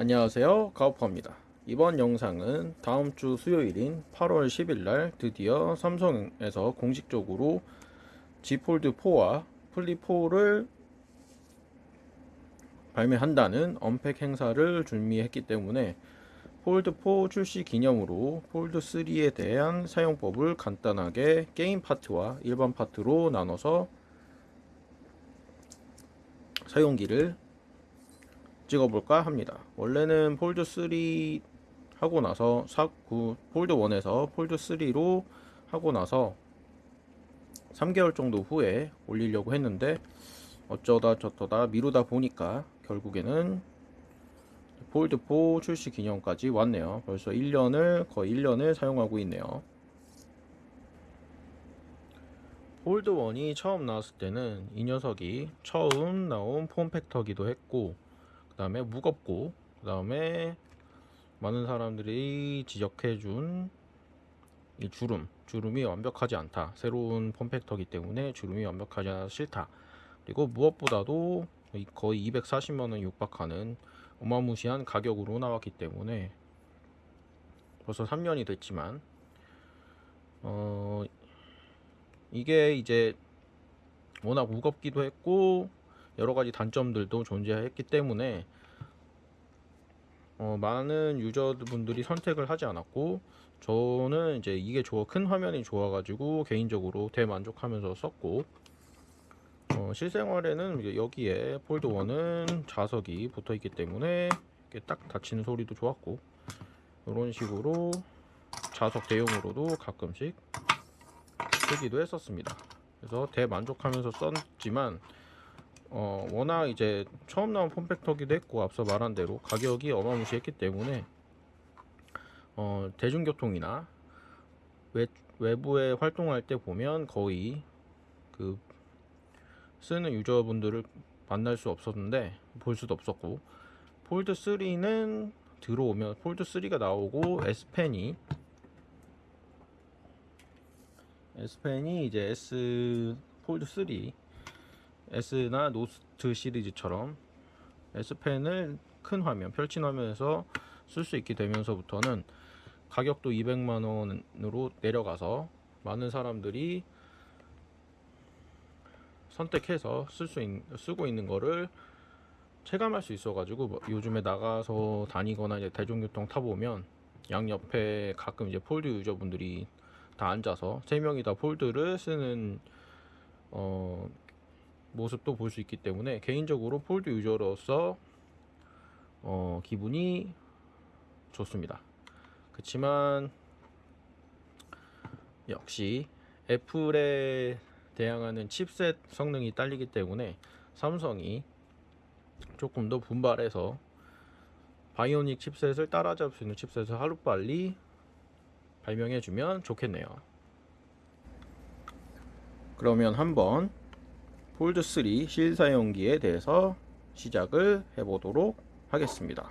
안녕하세요. 가오퍼입니다. 이번 영상은 다음주 수요일인 8월 10일날 드디어 삼성에서 공식적으로 Z 폴드 4와 플립 4를 발매한다는 언팩 행사를 준비했기 때문에 폴드 4 출시 기념으로 폴드 3에 대한 사용법을 간단하게 게임 파트와 일반 파트로 나눠서 사용기를 찍어볼까 합니다. 원래는 폴드 3 하고 나서 49 폴드 1에서 폴드 3로 하고 나서 3개월 정도 후에 올리려고 했는데 어쩌다 저쩌다 미루다 보니까 결국에는 폴드 4 출시 기념까지 왔네요. 벌써 1년을 거의 1년을 사용하고 있네요. 폴드 1이 처음 나왔을 때는 이 녀석이 처음 나온 폼팩터기도 했고 그 다음에 무겁고 그 다음에 많은 사람들이 지적해준 이 주름 주름이 완벽하지 않다. 새로운 폼팩터기 때문에 주름이 완벽하지 않아 싫다. 그리고 무엇보다도 거의 240만원 육박하는 어마무시한 가격으로 나왔기 때문에 벌써 3년이 됐지만 어 이게 이제 워낙 무겁기도 했고 여러 가지 단점들도 존재했기 때문에 어, 많은 유저분들이 선택을 하지 않았고 저는 이제 이게 좋아 큰 화면이 좋아가지고 개인적으로 대만족하면서 썼고 어, 실생활에는 여기에 폴드 1은 자석이 붙어 있기 때문에 딱 닫히는 소리도 좋았고 이런 식으로 자석 대용으로도 가끔씩 쓰기도 했었습니다. 그래서 대만족하면서 썼지만 어, 워낙 이제 처음 나온 폼팩터기도 했고 앞서 말한 대로 가격이 어마무시했기 때문에 어, 대중교통이나 외, 외부에 활동할 때 보면 거의 그 쓰는 유저분들을 만날 수 없었는데 볼 수도 없었고 폴드 3는 들어오면 폴드 3가 나오고 S펜이 S펜이 이제 S 폴드 3 S나 노트 시리즈처럼 S펜을 큰 화면, 펼친 화면에서 쓸 수 있게 되면서부터는 가격도 200만원으로 내려가서 많은 사람들이 선택해서 쓸 수 쓰고 있는 거를 체감할 수 있어 가지고 뭐 요즘에 나가서 다니거나 이제 대중교통 타보면 양옆에 가끔 이제 Fold 유저분들이 다 앉아서 세 명이 다 Fold를 쓰는 어 모습도 볼 수 있기 때문에 개인적으로 Fold 유저로서 어, 기분이 좋습니다. 그렇지만 역시 애플에 대항하는 칩셋 성능이 딸리기 때문에 삼성이 조금 더 분발해서 바이오닉 칩셋을 따라잡을 수 있는 칩셋을 하루빨리 발명해주면 좋겠네요. 그러면 한번 폴드3 실사용기에 대해서 시작을 해보도록 하겠습니다.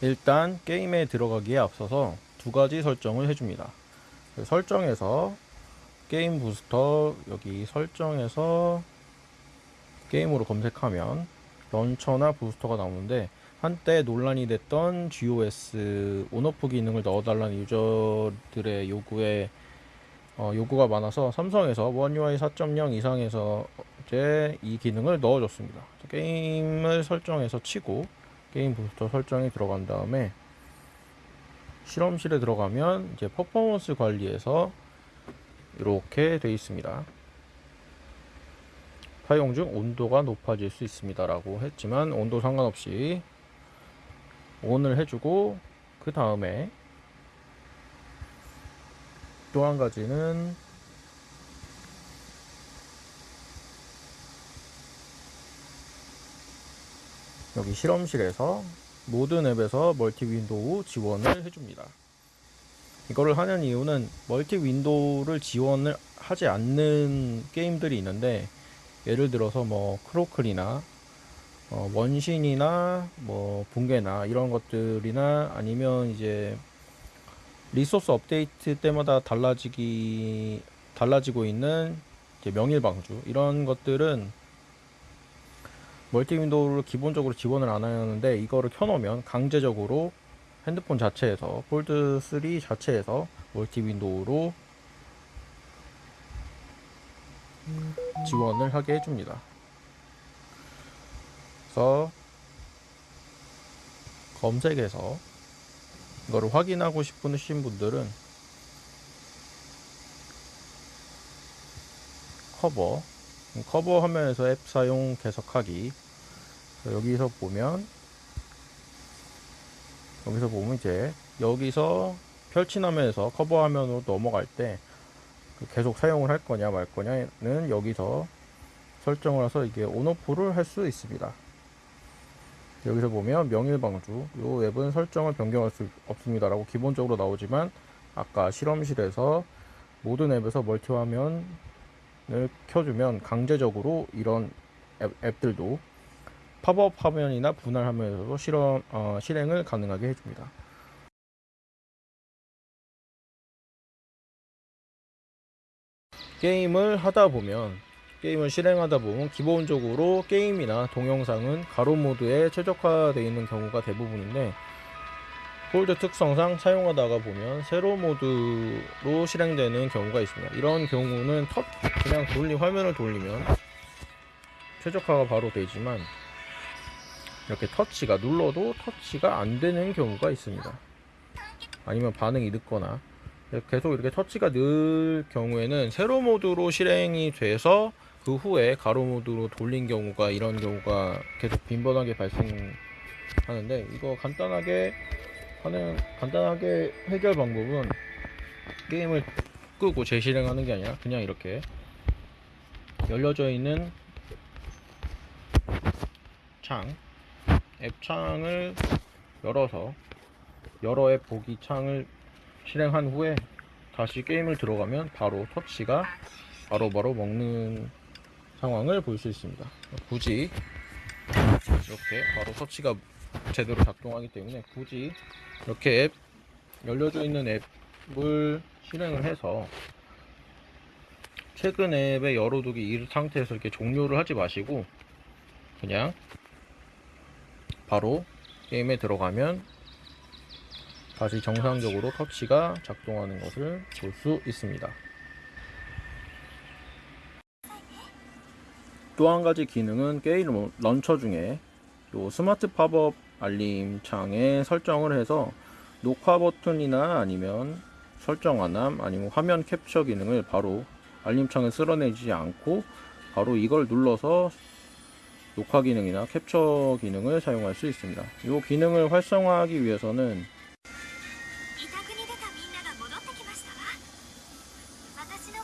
일단 게임에 들어가기에 앞서서 두 가지 설정을 해줍니다. 그 설정에서 게임 부스터 여기 설정에서 게임으로 검색하면 런처나 부스터가 나오는데 한때 논란이 됐던 GOS 온오프 기능을 넣어달라는 유저들의 요구에 어, 요구가 많아서 삼성에서 원UI 4.0 이상에서 이제 이 기능을 넣어줬습니다. 게임을 설정해서 치고 게임 부스터 설정에 들어간 다음에 실험실에 들어가면 이제 퍼포먼스 관리에서 이렇게 되어 있습니다. 사용 중 온도가 높아질 수 있습니다 라고 했지만 온도 상관없이 온을 해주고 그 다음에 또 한 가지는 여기 실험실에서 모든 앱에서 multi window 지원을 해줍니다. 이거를 하는 이유는 multi window를 지원을 하지 않는 게임들이 있는데 예를 들어서 뭐 크로클이나 어, 원신이나 뭐 붕괴나 이런 것들이나 아니면 이제 resource 업데이트 때마다 달라지기 달라지고 있는 명일방주 이런 것들은 multi window를 기본적으로 지원을 안 하는데 이거를 켜놓으면 강제적으로 핸드폰 자체에서 Fold 3 자체에서 multi window로 지원을 하게 해줍니다. 그래서 검색해서 이거를 확인하고 싶으신 분들은 커버 커버 화면에서 앱 사용 계속하기 여기서 보면 여기서 보면 이제 여기서 펼친 화면에서 커버 화면으로 넘어갈 때 그 계속 사용을 할 거냐 말 거냐는 여기서 설정을 해서 이게 on off를 할 수 있습니다. 여기서 보면 명일방주 이 앱은 설정을 변경할 수 없습니다 라고 기본적으로 나오지만 아까 실험실에서 모든 앱에서 멀티 화면을 켜주면 강제적으로 이런 앱, 앱들도 팝업 화면이나 분할 화면에서도 실험 어, 실행을 가능하게 해줍니다. 게임을 하다 보면 게임을 실행하다 보면 기본적으로 게임이나 동영상은 가로 모드에 최적화되어 있는 경우가 대부분인데 폴드 특성상 사용하다가 보면 세로 모드로 실행되는 경우가 있습니다. 이런 경우는 터, 그냥 돌리 화면을 돌리면 최적화가 바로 되지만 이렇게 터치가 눌러도 터치가 안 되는 경우가 있습니다. 아니면 반응이 늦거나 계속 이렇게 터치가 늘 경우에는 세로 모드로 실행이 돼서 그 후에 가로 모드로 돌린 경우가 이런 경우가 계속 빈번하게 발생하는데 이거 간단하게 하는 간단하게 해결 방법은 게임을 끄고 재실행하는 게 아니라 그냥 이렇게 열려져 있는 창, 앱 창을 열어서 여러 앱 보기 창을 실행한 후에 다시 게임을 들어가면 바로 터치가 바로 바로 먹는 상황을 볼 수 있습니다. 굳이 이렇게 바로 터치가 제대로 작동하기 때문에 굳이 이렇게 앱 열려져 있는 앱을 실행을 해서 최근 앱에 열어두기 이 상태에서 이렇게 종료를 하지 마시고 그냥 바로 게임에 들어가면 다시 정상적으로 터치가 작동하는 것을 볼 수 있습니다. 또 한 가지 기능은 게임 launcher 중에 요 스마트 팝업 알림 창에 설정을 해서 녹화 버튼이나 아니면 설정 안함 아니면 화면 캡처 기능을 바로 알림창을 쓸어내지 않고 바로 이걸 눌러서 녹화 기능이나 캡처 기능을 사용할 수 있습니다. 이 기능을 활성화하기 위해서는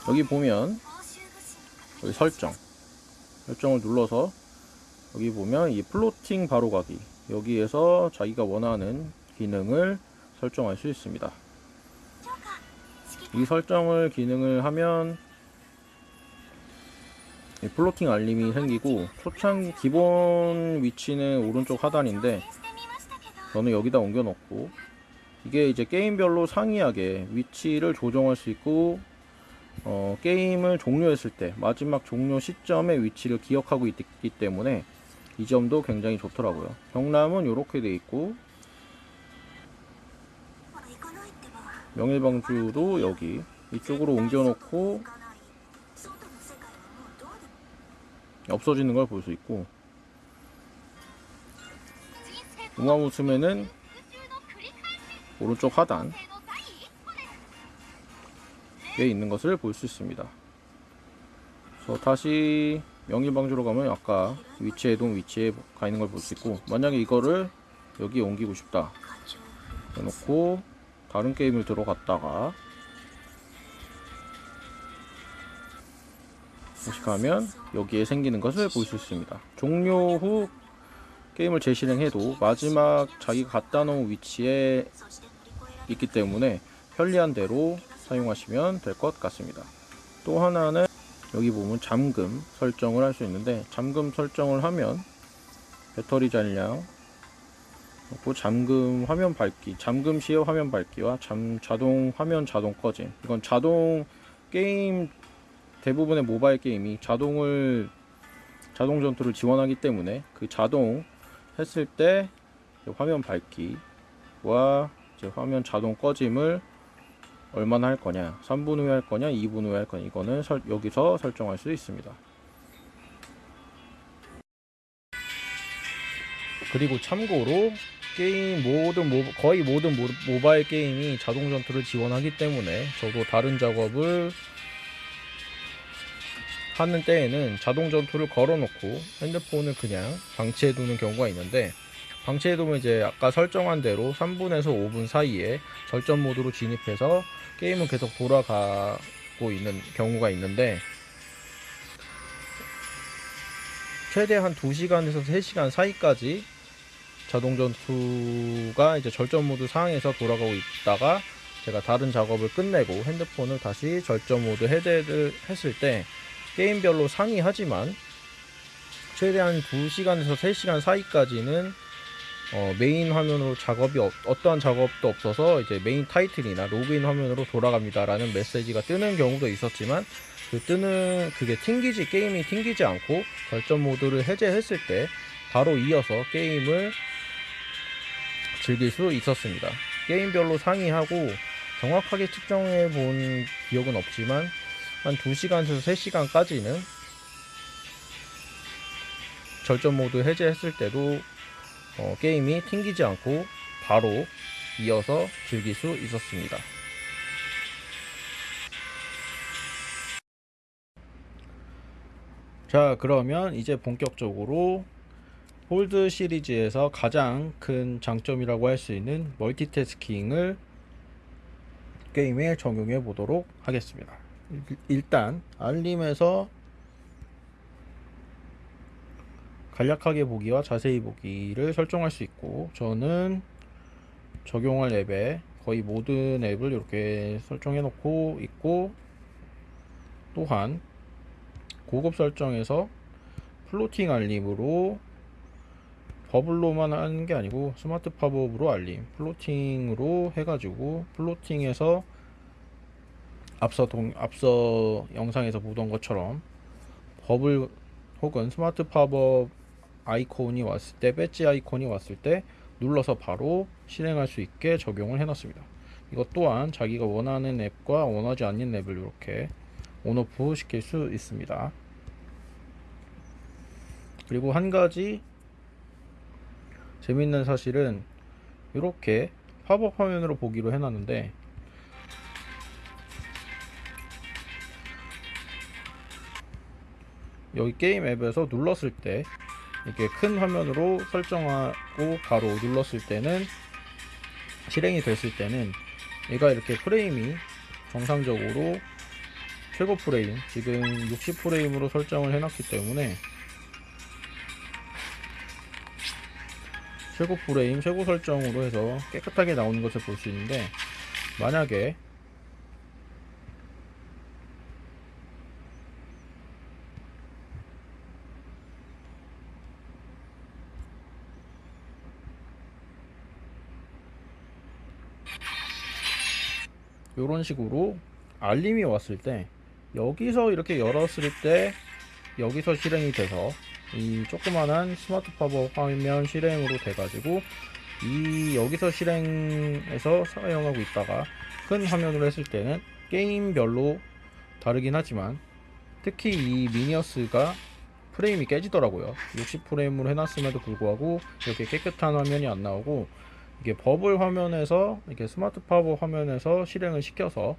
여기 보면 여기 설정 설정을 눌러서 여기 보면 이 floating 바로 가기 여기에서 자기가 원하는 기능을 설정할 수 있습니다 이 설정을 기능을 하면 floating 알림이 생기고 초창 기본 위치는 오른쪽 하단인데 저는 여기다 옮겨 놓고 이게 이제 게임별로 상이하게 위치를 조정할 수 있고 어, 게임을 종료했을 때 마지막 종료 시점의 위치를 기억하고 있기 때문에 이 점도 굉장히 좋더라고요. 경남은 이렇게 돼 있고 명일방주도 여기 이쪽으로 옮겨 놓고 없어지는 걸 볼 수 있고 우마무스메는 오른쪽 하단 에 있는 것을 볼 수 있습니다. 그래서 다시 명일방주로 가면 아까 위치에 동 위치에 가 있는 걸 볼 수 있고 만약에 이거를 여기에 옮기고 싶다 해놓고 다른 게임을 들어갔다가 다시 가면 여기에 생기는 것을 볼수 있습니다. 종료 후 게임을 재실행해도 마지막 자기가 갖다 놓은 위치에 있기 때문에 편리한 대로 사용하시면 될 것 같습니다. 또 하나는 여기 보면 잠금 설정을 할 수 있는데 잠금 설정을 하면 배터리 잔량 그리고 잠금 화면 밝기 잠금 시에 화면 밝기와 잠, 자동 화면 자동 꺼짐 이건 자동 게임 대부분의 모바일 게임이 자동을 자동 전투를 지원하기 때문에 그 자동 했을 때 화면 밝기와 화면 자동 꺼짐을 얼마나 할 거냐 3분 후에 할 거냐 2분 후에 할 거냐 이거는 설- 여기서 설정할 수 있습니다. 그리고 참고로 게임 모든 모, 거의 모든 모, 모바일 게임이 자동 전투를 지원하기 때문에 저도 다른 작업을 하는 때에는 자동 전투를 걸어놓고 핸드폰을 그냥 방치해 두는 경우가 있는데 방치해 두면 이제 아까 설정한 대로 3분에서 5분 사이에 절전 모드로 진입해서 게임은 계속 돌아가고 있는 경우가 있는데 최대 한 2시간에서 3시간 사이까지 자동 전투가 이제 절전 모드 상황에서 돌아가고 있다가 제가 다른 작업을 끝내고 핸드폰을 다시 절전 모드 해제를 했을 때 게임별로 상이하지만 최대한 2시간에서 3시간 사이까지는 어, 메인 화면으로 작업이 없- 어떠한 작업도 없어서 이제 메인 타이틀이나 로그인 화면으로 돌아갑니다라는 메시지가 뜨는 경우도 있었지만 그 뜨는 그게 튕기지 게임이 튕기지 않고 절전 모드를 해제했을 때 바로 이어서 게임을 즐길 수 있었습니다. 게임별로 상이하고 정확하게 측정해 본 기억은 없지만 한 2시간에서 3시간까지는 절전 모드 해제했을 때도 어, 게임이 튕기지 않고 바로 이어서 즐길 수 있었습니다. 자, 그러면 이제 본격적으로 Fold 시리즈에서 가장 큰 장점이라고 할 수 있는 멀티태스킹을 게임에 적용해 보도록 하겠습니다. 일- 일단 알림에서 간략하게 보기와 자세히 보기를 설정할 수 있고 저는 적용할 앱에 거의 모든 앱을 이렇게 설정해 놓고 있고 또한 고급 설정에서 floating 알림으로 버블로만 하는 게 아니고 스마트 팝업으로 알림 floating으로 해가지고 floating에서 앞서 동, 앞서 영상에서 보던 것처럼 버블 혹은 스마트 팝업 아이콘이 왔을 때 배지 아이콘이 왔을 때 눌러서 바로 실행할 수 있게 적용을 해놨습니다. 이것 또한 자기가 원하는 앱과 원하지 않는 앱을 이렇게 on off 시킬 수 있습니다. 그리고 한 가지 재밌는 사실은 이렇게 팝업 화면으로 보기로 해놨는데 여기 게임 앱에서 눌렀을 때 이렇게 큰 화면으로 설정하고 바로 눌렀을 때는 실행이 됐을 때는 얘가 이렇게 프레임이 정상적으로 최고 프레임 지금 60 프레임으로 설정을 해놨기 때문에 최고 프레임 최고 설정으로 해서 깨끗하게 나오는 것을 볼 수 있는데 만약에 이런 식으로 알림이 왔을 때 여기서 이렇게 열었을 때 여기서 실행이 돼서 이 조그만한 스마트 팝업 화면 실행으로 돼가지고 이 여기서 실행해서 사용하고 있다가 큰 화면으로 했을 때는 게임별로 다르긴 하지만 특히 이 미니어스가 프레임이 깨지더라고요. 60프레임으로 해놨음에도 불구하고 이렇게 깨끗한 화면이 안 나오고 이게 버블 화면에서 이렇게 스마트 팝업 화면에서 실행을 시켜서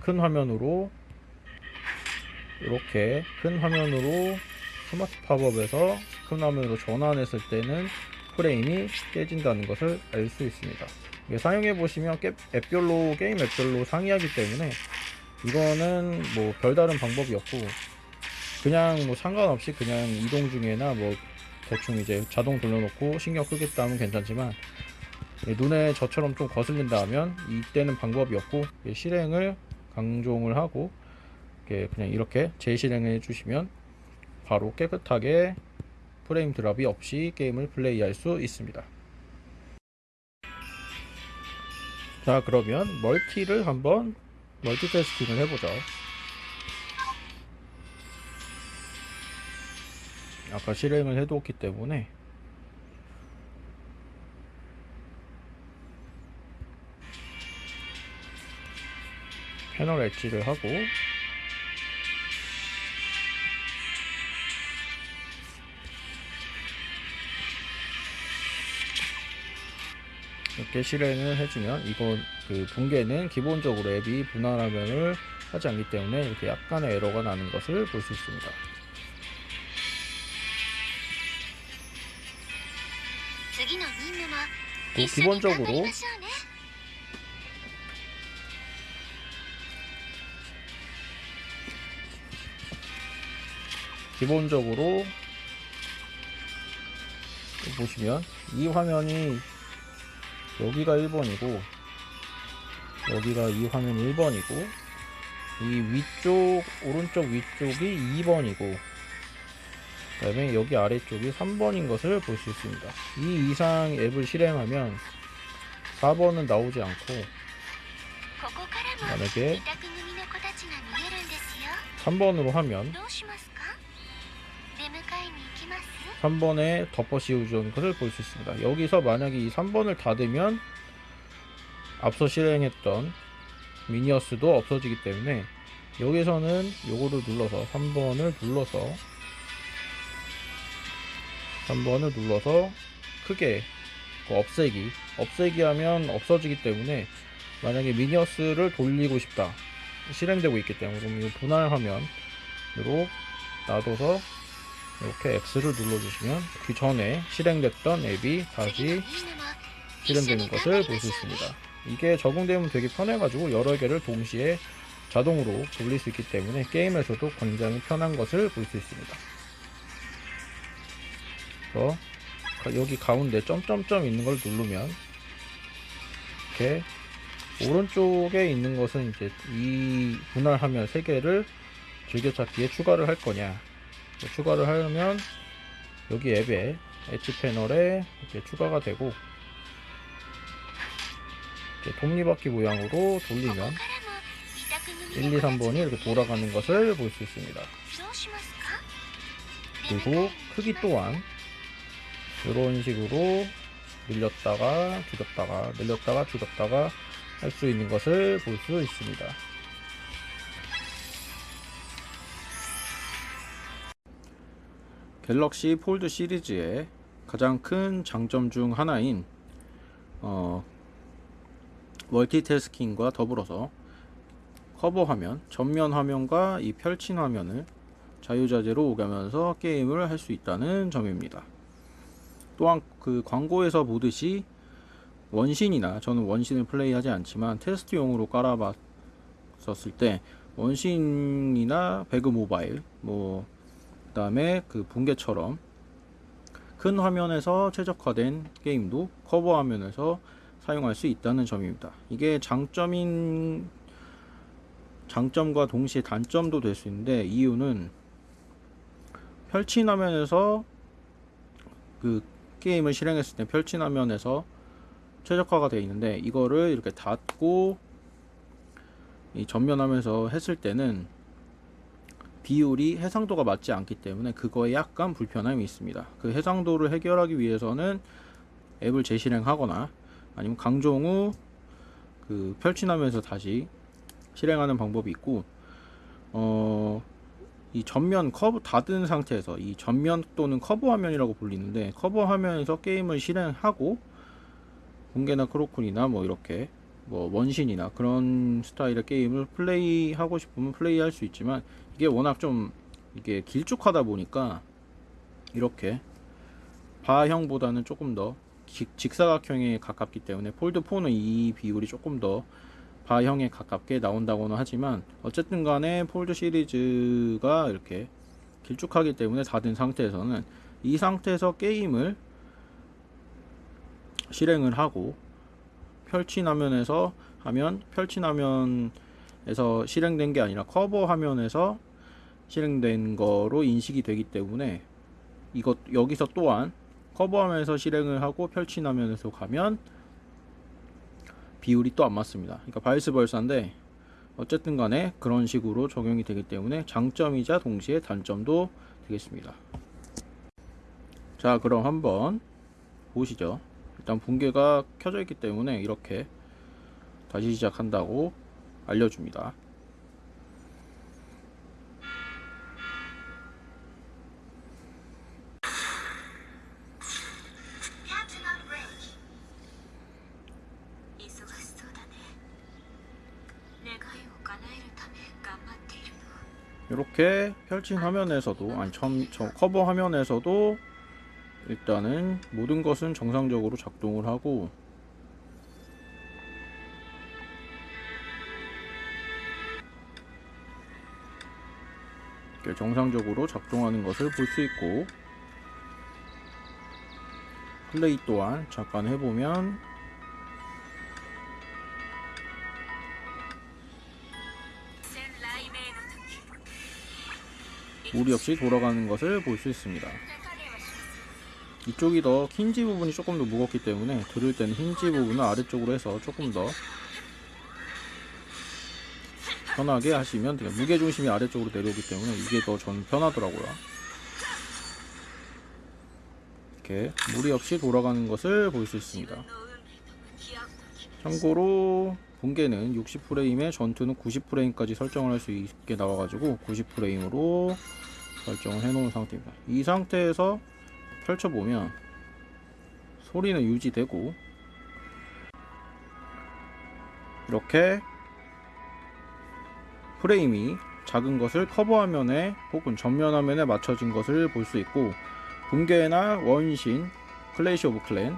큰 화면으로 이렇게 큰 화면으로 스마트 팝업에서 큰 화면으로 전환했을 때는 프레임이 깨진다는 것을 알 수 있습니다. 사용해 보시면 앱별로 게임 앱별로 상이하기 때문에 이거는 뭐 별다른 방법이 없고 그냥 뭐 상관없이 그냥 이동 중에나 뭐 대충 이제 자동 돌려놓고 신경 끄겠다 하면 괜찮지만 예, 눈에 저처럼 좀 거슬린다 하면 이때는 방법이 없고 예, 실행을 강종을 하고 이렇게 그냥 이렇게 재실행을 해주시면 바로 깨끗하게 프레임 드랍이 없이 게임을 플레이할 수 있습니다. 자 그러면 멀티를 한번 멀티태스킹을 해보죠. 아까 실행을 해두었기 때문에 패널 엣지를 하고 이렇게 실행을 해주면 이건 그 붕괴는 기본적으로 앱이 분할 화면을 하지 않기 때문에 이렇게 약간의 에러가 나는 것을 볼 수 있습니다. 또 기본적으로 기본적으로 보시면 이 화면이 여기가 1번이고 여기가 이 화면 1번이고 이 위쪽 오른쪽 위쪽이 2번이고 그 다음에 여기 아래쪽이 3번인 것을 볼 수 있습니다 이 이상 앱을 실행하면 4번은 나오지 않고 만약에 3번으로 하면 3번에 덮어 씌우는 것을 볼 수 있습니다. 여기서 만약에 이 3번을 닫으면 앞서 실행했던 미니어스도 없어지기 때문에 여기서는 요거를 눌러서 3번을 눌러서 3번을 눌러서 크게 그 없애기 없애기 하면 없어지기 때문에 만약에 미니어스를 돌리고 싶다 실행되고 있기 때문에 그럼 이 분할 화면으로 놔둬서 이렇게 X를 눌러주시면 그 전에 실행됐던 앱이 다시 실행되는 것을 볼 수 있습니다. 이게 적용되면 되게 편해가지고 여러 개를 동시에 자동으로 돌릴 수 있기 때문에 게임에서도 굉장히 편한 것을 볼 수 있습니다. 그래서 여기 가운데 점점점 있는 걸 누르면 이렇게 오른쪽에 있는 것은 이제 이 분할하면 세 개를 즐겨찾기에 추가를 할 거냐. 추가를 하려면 여기 앱에 엣지 패널에 이렇게 추가가 되고 이렇게 톱니바퀴 모양으로 돌리면 1, 2, 3번이 이렇게 돌아가는 것을 볼 수 있습니다. 그리고 크기 또한 이런 식으로 늘렸다가 줄였다가 늘렸다가 줄였다가 할 수 있는 것을 볼 수 있습니다. 갤럭시 폴드 시리즈의 가장 큰 장점 중 하나인 어, 멀티태스킹과 더불어서 커버 화면, 전면 화면과 이 펼친 화면을 자유자재로 오가면서 게임을 할 수 있다는 점입니다. 또한 그 광고에서 보듯이 원신이나 저는 원신을 플레이하지 않지만 테스트용으로 깔아봤었을 때 원신이나 배그 모바일 뭐 그 다음에 그 붕괴처럼 큰 화면에서 최적화된 게임도 커버 화면에서 사용할 수 있다는 점입니다. 이게 장점인 장점과 동시에 단점도 될 수 있는데 이유는 펼친 화면에서 그 게임을 실행했을 때 펼친 화면에서 최적화가 되어 있는데 이거를 이렇게 닫고 이 전면 화면에서 했을 때는 비율이 해상도가 맞지 않기 때문에 그거에 약간 불편함이 있습니다. 그 해상도를 해결하기 위해서는 앱을 재실행하거나 아니면 강종 후 그 펼친하면서 다시 실행하는 방법이 있고 어, 이 전면 커버 닫은 상태에서 이 전면 또는 커버 화면이라고 불리는데 커버 화면에서 게임을 실행하고 붕괴나 크로쿤이나 뭐 이렇게 뭐 원신이나 그런 스타일의 게임을 플레이하고 싶으면 플레이할 수 있지만 이게 워낙 좀 이게 길쭉하다 보니까 이렇게 바형보다는 조금 더 직사각형에 가깝기 때문에 폴드4는 이 비율이 조금 더 바형에 가깝게 나온다고는 하지만 어쨌든 간에 폴드 시리즈가 이렇게 길쭉하기 때문에 닫은 상태에서는 이 상태에서 게임을 실행을 하고 펼친 화면에서 하면 펼친 화면에서 실행된 게 아니라 커버 화면에서 실행된 거로 인식이 되기 때문에 이것 여기서 또한 커버 화면에서 실행을 하고 펼친 화면에서 가면 비율이 또 안 맞습니다. 그러니까 vice versa인데 어쨌든 간에 그런 식으로 적용이 되기 때문에 장점이자 동시에 단점도 되겠습니다. 자, 그럼 한번 보시죠. 일단 붕괴가 켜져 있기 때문에 이렇게 다시 시작한다고 알려줍니다. 이렇게 펼친 화면에서도 아니 첨, 저 커버 화면에서도 일단은 모든 것은 정상적으로 작동을 하고 이렇게 정상적으로 작동하는 것을 볼 수 있고 플레이 또한 잠깐 해보면 무리 없이 돌아가는 것을 볼 수 있습니다. 이쪽이 더 힌지 부분이 조금 더 무겁기 때문에 들을 때는 힌지 부분을 아래쪽으로 해서 조금 더 편하게 하시면 돼요. 무게중심이 아래쪽으로 내려오기 때문에 이게 더 전 편하더라고요. 이렇게 무리 없이 돌아가는 것을 볼 수 있습니다. 참고로 본계는 60프레임에 전투는 90프레임까지 설정을 할 수 있게 나와가지고 90프레임으로 설정을 해놓은 상태입니다. 이 상태에서 펼쳐보면 소리는 유지되고 이렇게 프레임이 작은 것을 커버 화면에 혹은 전면 화면에 맞춰진 것을 볼 수 있고 붕괴나 원신, 클래시 오브 클랜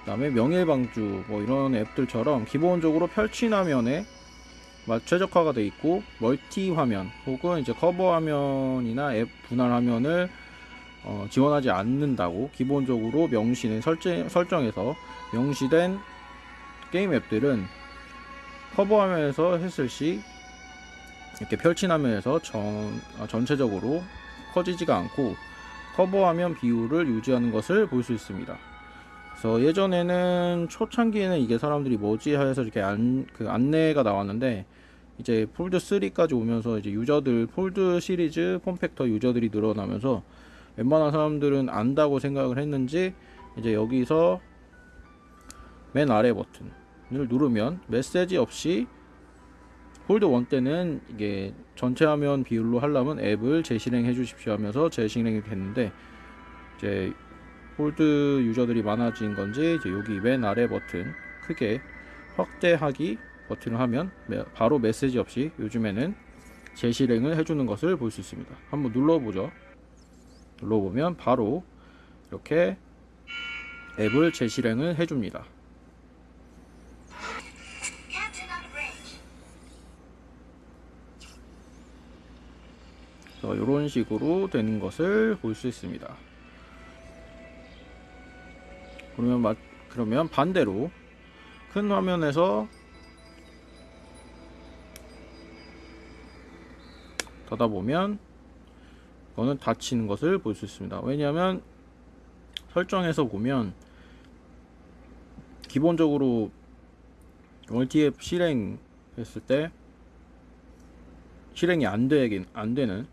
그 다음에 명예방주 뭐 이런 앱들처럼 기본적으로 펼친 화면에 마- 최적화가 돼 있고 멀티 화면 혹은 이제 커버 화면이나 앱 분할 화면을 어, 지원하지 않는다고 기본적으로 명시는 설정, 설정해서 명시된 게임 앱들은 커버 화면에서 했을 시 이렇게 펼친 화면에서 전, 어, 전체적으로 커지지가 않고 커버 화면 비율을 유지하는 것을 볼 수 있습니다. 그래서 예전에는 초창기에는 이게 사람들이 뭐지 해서 이렇게 안, 그 안내가 나왔는데 이제 폴드 3까지 오면서 이제 유저들 폴드 시리즈 form factor 유저들이 늘어나면서 웬만한 사람들은 안다고 생각을 했는지 이제 여기서 맨 아래 버튼을 누르면 메시지 없이 폴드 1 때는 이게 전체 화면 비율로 하려면 앱을 재실행해 주십시오 하면서 재실행이 됐는데 이제 폴드 유저들이 많아진 건지 이제 여기 맨 아래 버튼 크게 확대하기 버튼을 하면 메- 바로 메시지 없이 요즘에는 재실행을 해주는 것을 볼 수 있습니다. 한번 눌러보죠. 눌러보면 바로 이렇게 앱을 재실행을 해줍니다. 이런 식으로 되는 것을 볼 수 있습니다. 그러면 마- 그러면 반대로 큰 화면에서 닫아보면 이거는 닫히는 것을 볼 수 있습니다. 왜냐하면 설정에서 보면 기본적으로 멀티앱 실행 했을 때 실행이 안 되긴 안 되는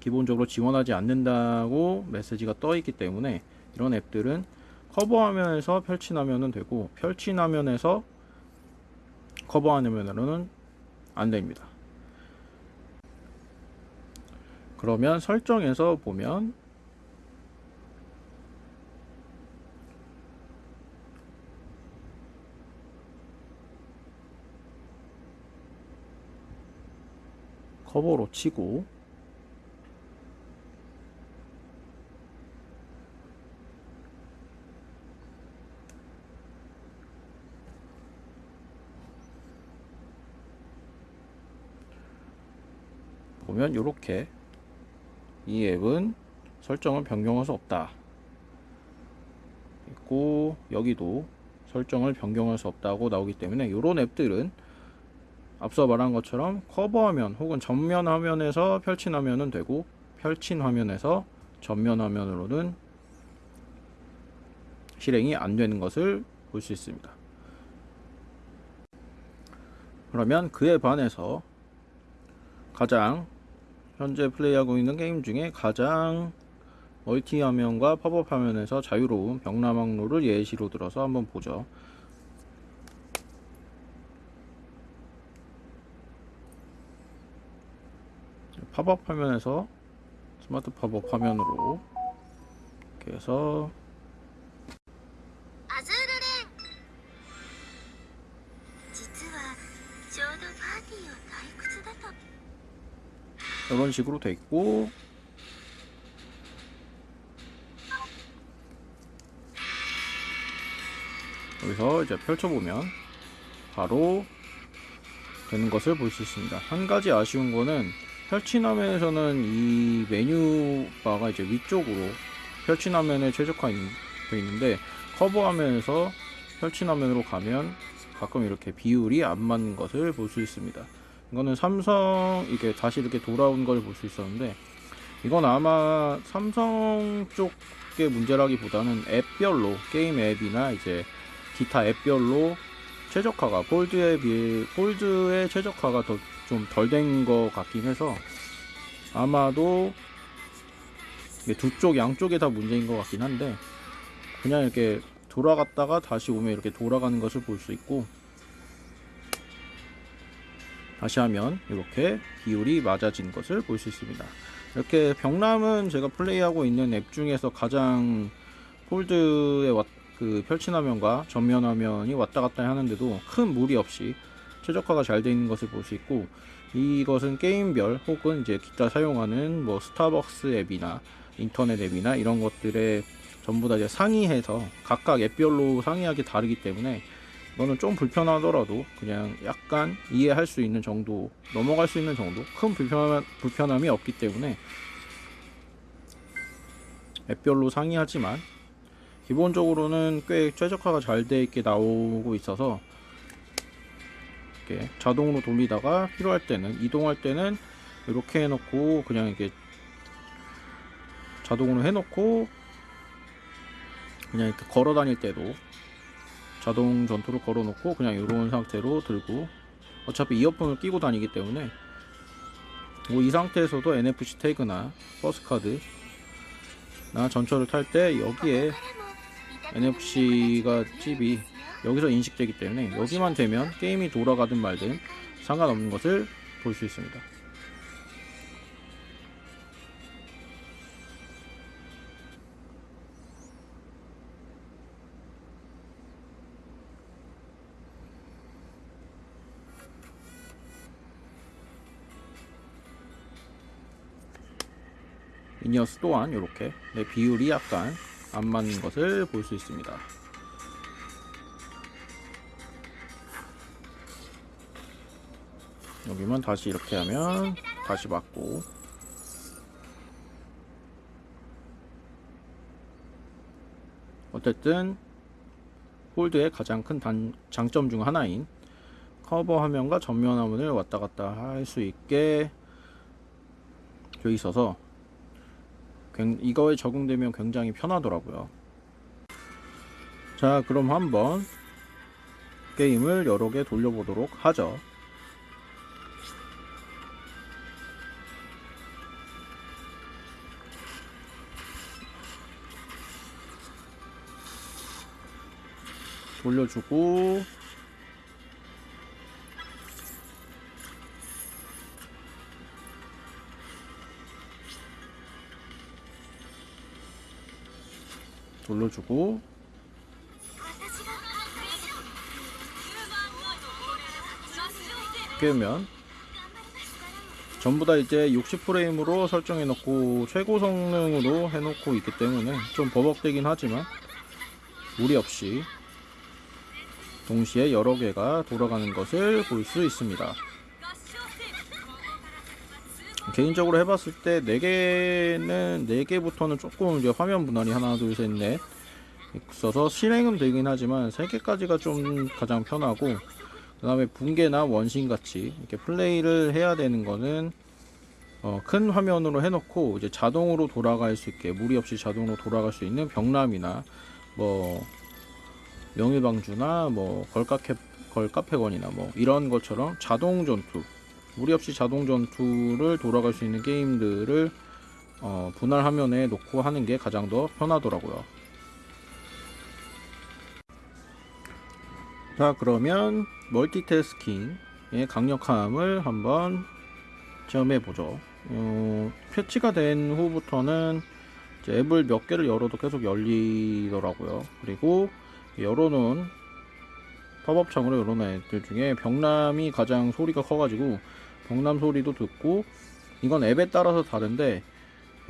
기본적으로 지원하지 않는다고 메시지가 떠 있기 때문에 이런 앱들은 커버 화면에서 펼친 화면은 되고 펼친 화면에서 커버 화면으로는 안 됩니다. 그러면 설정에서 보면 커버로 치고 보면 이렇게 이 앱은 설정을 변경할 수 없다. 있고 여기도 설정을 변경할 수 없다고 나오기 때문에 이런 앱들은 앞서 말한 것처럼 커버 화면 혹은 전면 화면에서 펼친 화면은 되고 펼친 화면에서 전면 화면으로는 실행이 안 되는 것을 볼 수 있습니다. 그러면 그에 반해서 가장 현재 플레이하고 있는 게임 중에 가장 멀티 화면과 팝업 화면에서 자유로운 벽람항로를 예시로 들어서 한번 보죠. 팝업 화면에서 스마트 팝업 화면으로 이렇게 해서 이런 식으로 돼 있고 여기서 이제 펼쳐보면 바로 되는 것을 볼 수 있습니다. 한 가지 아쉬운 거는 펼친 화면에서는 이 메뉴 바가 이제 위쪽으로 펼친 화면에 최적화 되어 있는데 커버 화면에서 펼친 화면으로 가면 가끔 이렇게 비율이 안 맞는 것을 볼 수 있습니다. 이거는 삼성 이게 다시 이렇게 돌아온 걸 볼 수 있었는데 이건 아마 삼성 쪽의 문제라기보다는 앱별로 게임 앱이나 이제 기타 앱별로 최적화가 폴드에 비해 폴드의 최적화가 더 좀 덜 된 것 같긴 해서 아마도 두 쪽 양쪽에 다 문제인 것 같긴 한데 그냥 이렇게 돌아갔다가 다시 오면 이렇게 돌아가는 것을 볼 수 있고 다시 하면 이렇게 비율이 맞아진 것을 볼 수 있습니다. 이렇게 병람은 제가 플레이하고 있는 앱 중에서 가장 폴드의 와- 그 펼친 화면과 전면 화면이 왔다 갔다 하는데도 큰 무리 없이 최적화가 잘 되어 있는 것을 볼 수 있고 이것은 게임별 혹은 이제 기타 사용하는 뭐 스타벅스 앱이나 인터넷 앱이나 이런 것들에 전부 다 이제 상이해서 각각 앱별로 상이하게 다르기 때문에 이거는 좀 불편하더라도 그냥 약간 이해할 수 있는 정도 넘어갈 수 있는 정도 큰 불편 불편함이 없기 때문에 앱별로 상이하지만 기본적으로는 꽤 최적화가 잘 되어 있게 나오고 있어서 이렇게 자동으로 돌리다가 필요할 때는 이동할 때는 이렇게 해놓고 그냥 이게 자동으로 해놓고 그냥 이렇게 걸어 다닐 때도 자동 전투를 걸어 놓고 그냥 이런 상태로 들고 어차피 이어폰을 끼고 다니기 때문에 뭐 이 상태에서도 NFC 태그나 버스 카드 나 전철을 탈 때 여기에 NFC가 칩이 여기서 인식되기 때문에 여기만 되면 게임이 돌아가든 말든 상관없는 것을 볼 수 있습니다. 미니어스 또한 이렇게 내 비율이 약간 안 맞는 것을 볼 수 있습니다. 여기만 다시 이렇게 하면 다시 맞고 어쨌든 폴드의 가장 큰 단, 장점 중 하나인 커버 화면과 전면 화면을 왔다 갔다 할 수 있게 되어 있어서 굉- 이거에 적용되면 굉장히 편하더라고요. 자, 그럼 한번 게임을 여러 개 돌려보도록 하죠. 돌려주고 돌려주고 깨우면 전부 다 이제 60프레임으로 설정해 놓고 최고 성능으로 해 놓고 있기 때문에 좀 버벅대긴 하지만 무리 없이 동시에 여러 개가 돌아가는 것을 볼 수 있습니다. 개인적으로 해봤을 때 4개는 4개부터는 조금 이제 화면 분할이 하나 둘 셋 넷 있어서 실행은 되긴 하지만 3개까지가 좀 가장 편하고 그 다음에 붕괴나 원신 같이 이렇게 플레이를 해야 되는 거는 어, 큰 화면으로 해놓고 이제 자동으로 돌아갈 수 있게 무리 없이 자동으로 돌아갈 수 있는 병람이나 뭐 명일방주나 뭐 걸카페 걸카페건이나 뭐 이런 것처럼 자동 전투 무리 없이 자동 전투를 돌아갈 수 있는 게임들을 어, 분할 화면에 놓고 하는 게 가장 더 편하더라고요. 자 그러면 멀티태스킹의 강력함을 한번 체험해 보죠. 어, 패치가 된 후부터는 앱을 몇 개를 열어도 계속 열리더라고요. 그리고 열어놓은 팝업 창으로 열어놓은 애들 중에 병남이 가장 소리가 커가지고 벽람 소리도 듣고 이건 앱에 따라서 다른데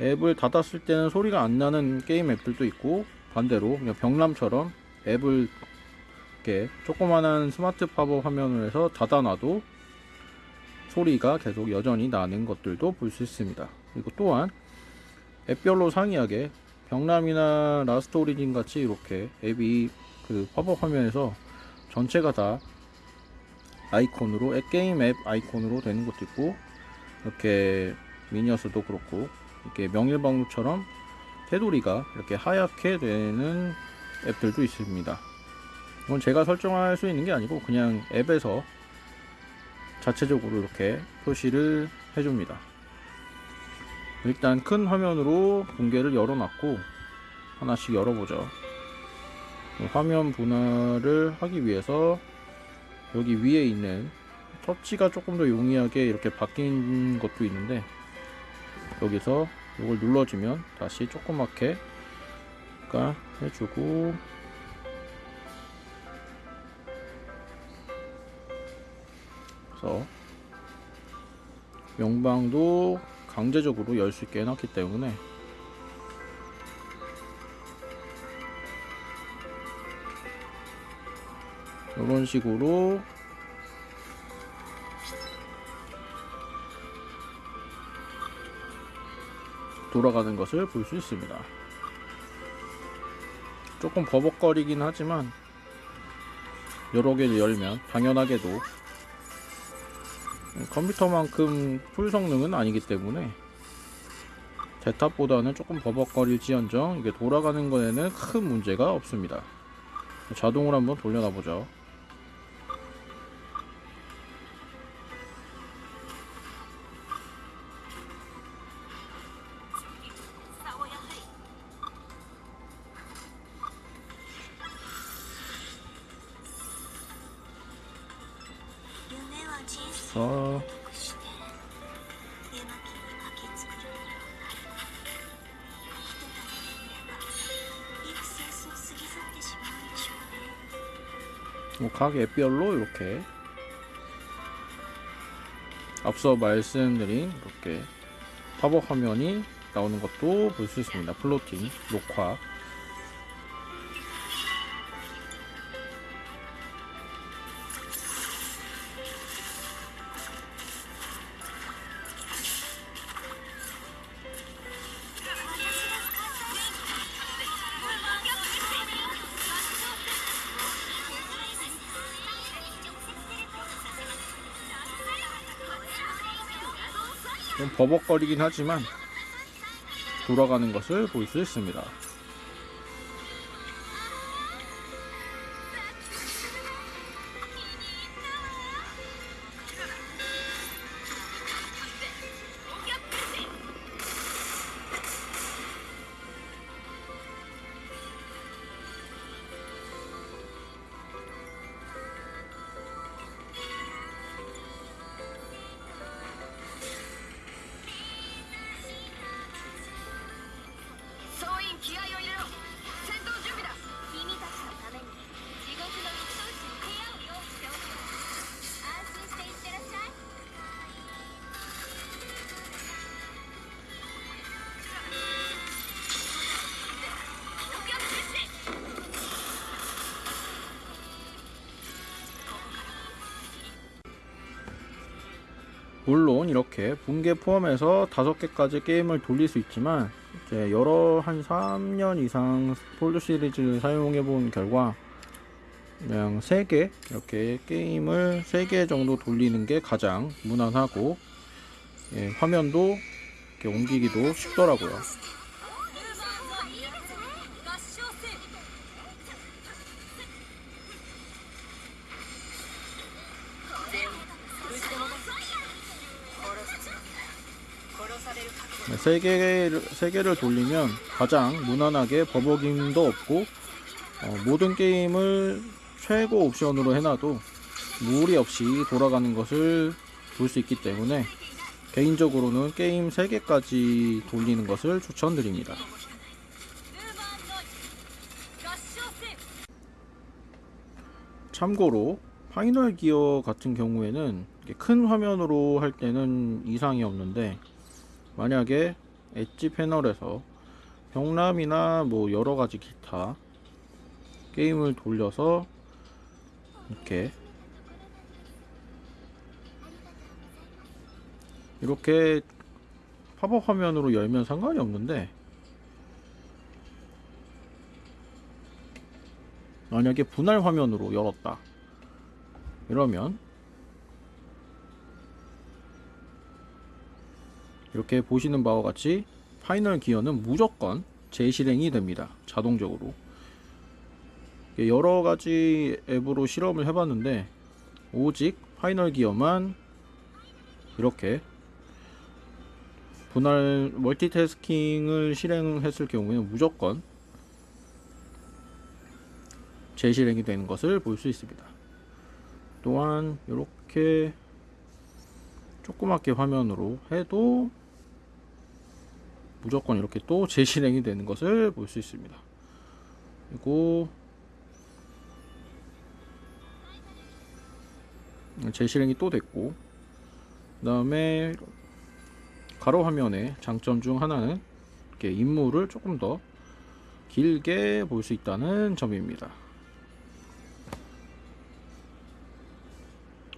앱을 닫았을 때는 소리가 안 나는 게임 앱들도 있고 반대로 그냥 벽람처럼 앱을 이렇게 조그만한 스마트 팝업 화면을 해서 닫아놔도 소리가 계속 여전히 나는 것들도 볼 수 있습니다. 그리고 또한 앱별로 상이하게 벽람이나 라스트 오리진 같이 이렇게 앱이 그 팝업 화면에서 전체가 다 아이콘으로 앱 게임 앱 아이콘으로 되는 것도 있고 이렇게 미니어스도 그렇고 이렇게 명일방처럼 테두리가 이렇게 하얗게 되는 앱들도 있습니다. 이건 제가 설정할 수 있는 게 아니고 그냥 앱에서 자체적으로 이렇게 표시를 해줍니다. 일단 큰 화면으로 공개를 열어놨고 하나씩 열어보죠. 화면 분할을 하기 위해서 여기 위에 있는 터치가 조금 더 용이하게 이렇게 바뀐 것도 있는데 여기서 이걸 눌러주면 다시 조그맣게 해주고 그래서 명방도 강제적으로 열 수 있게 해놨기 때문에 이런 식으로 돌아가는 것을 볼 수 있습니다. 조금 버벅거리긴 하지만 여러 개를 열면 당연하게도 컴퓨터만큼 풀 성능은 아니기 때문에 대탑보다는 조금 버벅거릴지언정 이게 돌아가는 거에는 큰 문제가 없습니다. 자동으로 한번 돌려놔 보죠. 뭐각 앱별로 이렇게 앞서 말씀드린 이렇게 팝업 화면이 나오는 것도 볼 수 있습니다. 플로팅, 녹화. 버벅거리긴 하지만 돌아가는 것을 볼 수 있습니다. 물론 이렇게 붕괴 포함해서 다섯 개까지 게임을 돌릴 수 있지만 이제 여러 한 3년 이상 폴드 시리즈를 사용해 본 결과 그냥 3개 이렇게 게임을 3개 정도 돌리는 게 가장 무난하고 예, 화면도 이렇게 옮기기도 쉽더라고요. 세계를, 3개를 돌리면 가장 무난하게 버벅임도 없고 어, 모든 게임을 최고 옵션으로 해놔도 무리 없이 돌아가는 것을 볼 수 있기 때문에 개인적으로는 게임 3개까지 돌리는 것을 추천드립니다. 참고로 파이널 기어 같은 경우에는 큰 화면으로 할 때는 이상이 없는데 만약에 엣지 패널에서 병람이나 뭐 여러 가지 기타 게임을 돌려서 이렇게 이렇게 팝업 화면으로 열면 상관이 없는데 만약에 분할 화면으로 열었다 이러면 이렇게 보시는 바와 같이 파이널 기어는 무조건 재실행이 됩니다 자동적으로 여러 가지 앱으로 실험을 해봤는데 오직 파이널 기어만 이렇게 분할 멀티태스킹을 실행했을 경우에는 무조건 재실행이 되는 것을 볼 수 있습니다. 또한 이렇게 조그맣게 화면으로 해도 무조건 이렇게 또 재실행이 되는 것을 볼 수 있습니다. 그리고 재실행이 또 됐고 그 다음에 가로 화면의 장점 중 하나는 이렇게 인물을 조금 더 길게 볼 수 있다는 점입니다.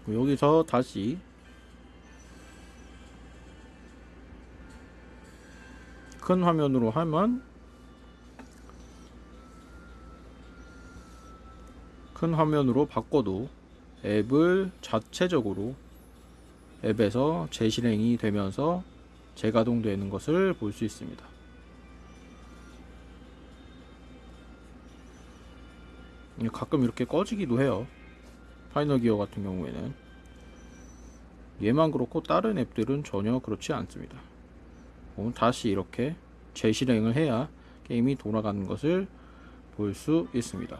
여기서 다시 큰 화면으로 하면 큰 화면으로 바꿔도 앱을 자체적으로 앱에서 재실행이 되면서 재가동되는 것을 볼 수 있습니다. 가끔 이렇게 꺼지기도 해요. 파이널 기어 같은 경우에는 얘만 그렇고 다른 앱들은 전혀 그렇지 않습니다. 그럼 다시 이렇게 재실행을 해야 게임이 돌아가는 것을 볼 수 있습니다.